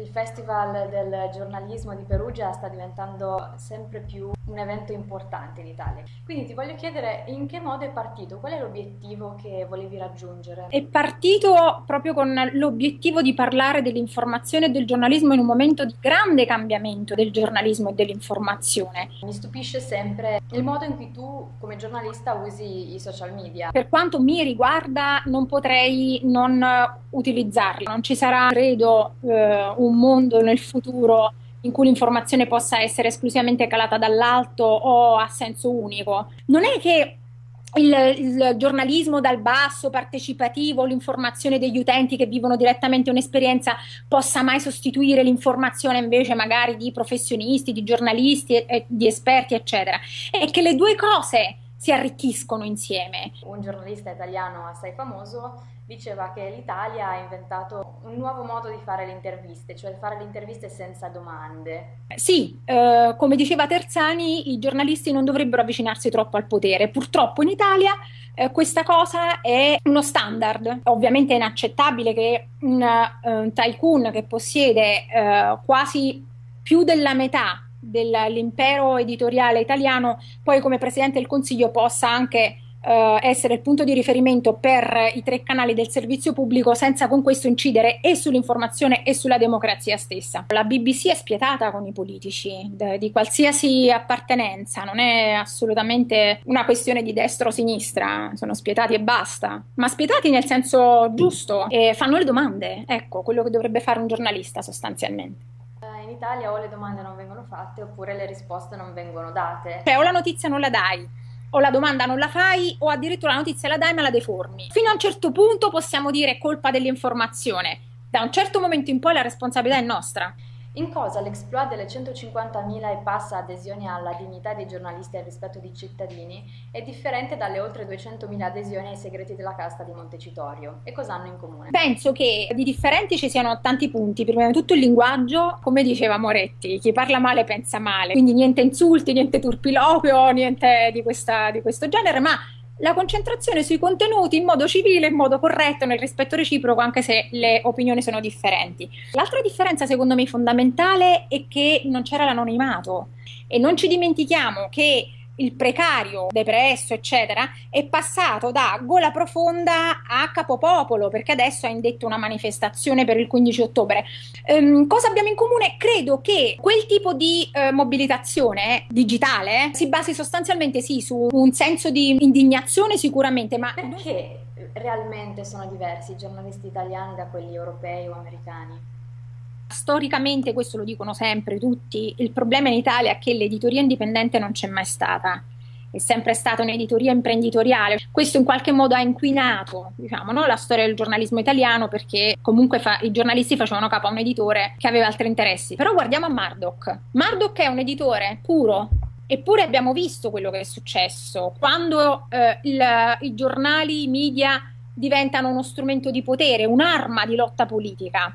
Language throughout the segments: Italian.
il Festival del giornalismo di Perugia sta diventando sempre più un evento importante in Italia. Quindi ti voglio chiedere in che modo è partito, qual è l'obiettivo che volevi raggiungere? È partito proprio con l'obiettivo di parlare dell'informazione e del giornalismo in un momento di grande cambiamento del giornalismo e dell'informazione. Mi stupisce sempre il modo in cui tu come giornalista usi i social media. Per quanto mi riguarda non potrei non utilizzarli, non ci sarà credo eh, un mondo nel futuro in cui l'informazione possa essere esclusivamente calata dall'alto o a senso unico. Non è che il, il, giornalismo dal basso, partecipativo, l'informazione degli utenti che vivono direttamente un'esperienza possa mai sostituire l'informazione invece magari di professionisti, di giornalisti, e, di esperti, eccetera. È che le due cose si arricchiscono insieme. Un giornalista italiano assai famoso diceva che l'Italia ha inventato un nuovo modo di fare le interviste, cioè fare le interviste senza domande. Sì, eh, come diceva Terzani, i giornalisti non dovrebbero avvicinarsi troppo al potere. Purtroppo in Italia eh, questa cosa è uno standard. Ovviamente è inaccettabile che un, uh, un tycoon che possiede uh, quasi più della metà dell'impero editoriale italiano poi come Presidente del Consiglio possa anche eh, essere il punto di riferimento per i tre canali del servizio pubblico senza con questo incidere e sull'informazione e sulla democrazia stessa. La BBC è spietata con i politici di qualsiasi appartenenza, non è assolutamente una questione di destra o sinistra, sono spietati e basta, ma spietati nel senso giusto e fanno le domande, ecco quello che dovrebbe fare un giornalista sostanzialmente Italia o le domande non vengono fatte oppure le risposte non vengono date. Cioè o la notizia non la dai o la domanda non la fai o addirittura la notizia la dai ma la deformi. Fino a un certo punto possiamo dire colpa dell'informazione, da un certo momento in poi la responsabilità è nostra. In cosa l'exploit delle 150.000 e passa adesioni alla dignità dei giornalisti e al rispetto dei cittadini è differente dalle oltre 200.000 adesioni ai segreti della casta di Montecitorio? E cosa hanno in comune? Penso che di differenti ci siano tanti punti. Prima di tutto il linguaggio, come diceva Moretti, chi parla male pensa male, quindi niente insulti, niente turpiloquio, niente di, questa, di questo genere, ma la concentrazione sui contenuti in modo civile, in modo corretto, nel rispetto reciproco, anche se le opinioni sono differenti. L'altra differenza, secondo me, fondamentale è che non c'era l'anonimato e non ci dimentichiamo che il precario, depresso, eccetera, è passato da gola profonda a capopopolo, perché adesso ha indetto una manifestazione per il 15 ottobre. Ehm, cosa abbiamo in comune? Credo che quel tipo di eh, mobilitazione digitale si basi sostanzialmente sì su un senso di indignazione sicuramente, ma perché realmente sono diversi i giornalisti italiani da quelli europei o americani? Storicamente, questo lo dicono sempre tutti, il problema in Italia è che l'editoria indipendente non c'è mai stata. È sempre stata un'editoria imprenditoriale. Questo in qualche modo ha inquinato diciamo, no? la storia del giornalismo italiano perché comunque fa- i giornalisti facevano capo a un editore che aveva altri interessi. Però guardiamo a Murdoch. Murdoch è un editore puro, Eppure abbiamo visto quello che è successo quando eh, il, i giornali, i media diventano uno strumento di potere, un'arma di lotta politica.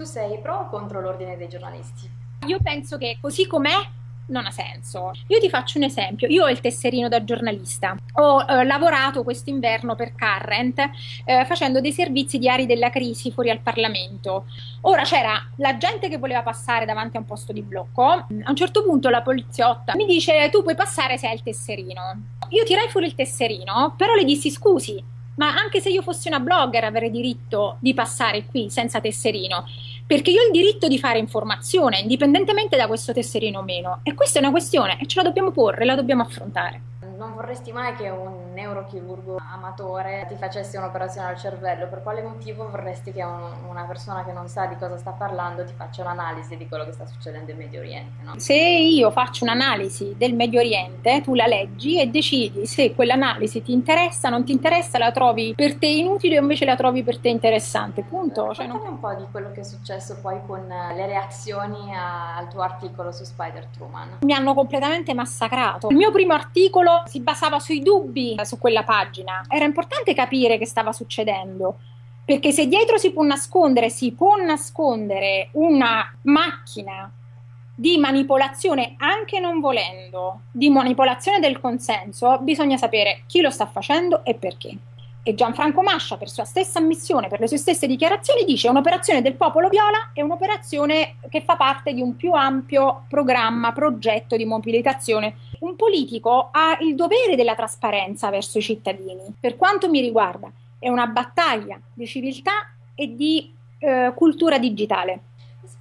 Tu sei pro o contro l'ordine dei giornalisti? Io penso che così com'è non ha senso. Io ti faccio un esempio. Io ho il tesserino da giornalista. Ho eh, lavorato quest'inverno per Current eh, facendo dei servizi diari della crisi fuori al Parlamento. Ora c'era la gente che voleva passare davanti a un posto di blocco. A un certo punto la poliziotta mi dice tu puoi passare se hai il tesserino. Io tirai fuori il tesserino, però le dissi scusi, ma anche se io fossi una blogger avrei diritto di passare qui senza tesserino, perché io ho il diritto di fare informazione, indipendentemente da questo tesserino o meno. E questa è una questione e ce la dobbiamo porre, la dobbiamo affrontare non vorresti mai che un neurochirurgo amatore ti facesse un'operazione al cervello, per quale motivo vorresti che un, una persona che non sa di cosa sta parlando ti faccia un'analisi di quello che sta succedendo in Medio Oriente? No? Se io faccio un'analisi del Medio Oriente, tu la leggi e decidi se quell'analisi ti interessa, non ti interessa, la trovi per te inutile o invece la trovi per te interessante, punto. Cioè, non... un po' di quello che è successo poi con le reazioni a, al tuo articolo su Spider Truman. Mi hanno completamente massacrato. Il mio primo articolo si basava sui dubbi su quella pagina. Era importante capire che stava succedendo. Perché se dietro si può nascondere, si può nascondere una macchina di manipolazione, anche non volendo, di manipolazione del consenso, bisogna sapere chi lo sta facendo e perché. E Gianfranco Mascia, per sua stessa ammissione, per le sue stesse dichiarazioni, dice che un'operazione del popolo viola è un'operazione che fa parte di un più ampio programma, progetto di mobilitazione. Un politico ha il dovere della trasparenza verso i cittadini. Per quanto mi riguarda, è una battaglia di civiltà e di eh, cultura digitale.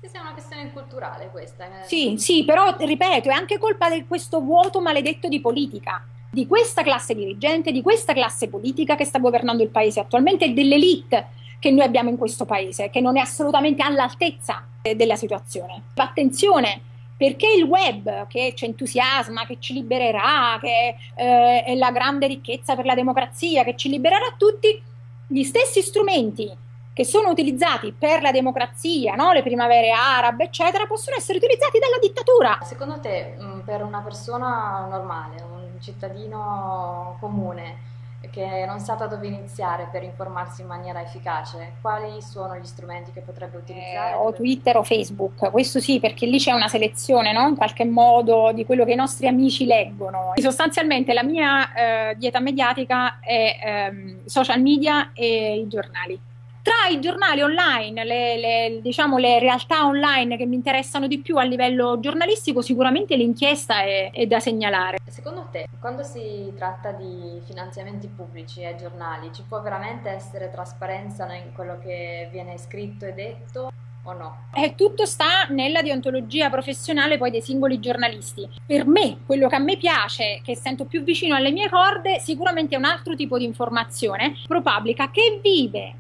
È una questione culturale questa. Eh. Sì, sì, però ripeto, è anche colpa di questo vuoto maledetto di politica di questa classe dirigente, di questa classe politica che sta governando il paese attualmente e dell'elite che noi abbiamo in questo paese, che non è assolutamente all'altezza della situazione. Attenzione, perché il web che ci entusiasma, che ci libererà, che eh, è la grande ricchezza per la democrazia, che ci libererà tutti, gli stessi strumenti che sono utilizzati per la democrazia, no? le primavere arabe, eccetera, possono essere utilizzati dalla dittatura. Secondo te, per una persona normale, un cittadino comune, che non sa da dove iniziare per informarsi in maniera efficace, quali sono gli strumenti che potrebbe utilizzare? Eh, o Twitter o Facebook, questo sì, perché lì c'è una selezione, no? in qualche modo, di quello che i nostri amici leggono. Sostanzialmente la mia eh, dieta mediatica è ehm, social media e i giornali. Tra i giornali online, le, le, diciamo, le realtà online che mi interessano di più a livello giornalistico, sicuramente l'inchiesta è, è da segnalare. Secondo te, quando si tratta di finanziamenti pubblici ai giornali, ci può veramente essere trasparenza in quello che viene scritto e detto? o no? Eh, tutto sta nella deontologia professionale poi dei singoli giornalisti. Per me, quello che a me piace, che sento più vicino alle mie corde, sicuramente è un altro tipo di informazione ProPublica che vive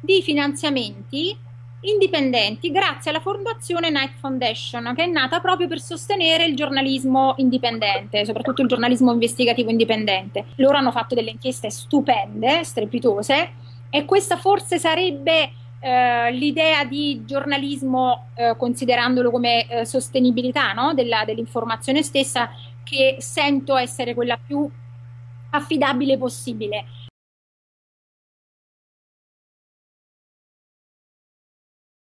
di finanziamenti indipendenti grazie alla fondazione Night Foundation che è nata proprio per sostenere il giornalismo indipendente, soprattutto il giornalismo investigativo indipendente. Loro hanno fatto delle inchieste stupende, strepitose e questa forse sarebbe eh, l'idea di giornalismo eh, considerandolo come eh, sostenibilità no? Della, dell'informazione stessa che sento essere quella più affidabile possibile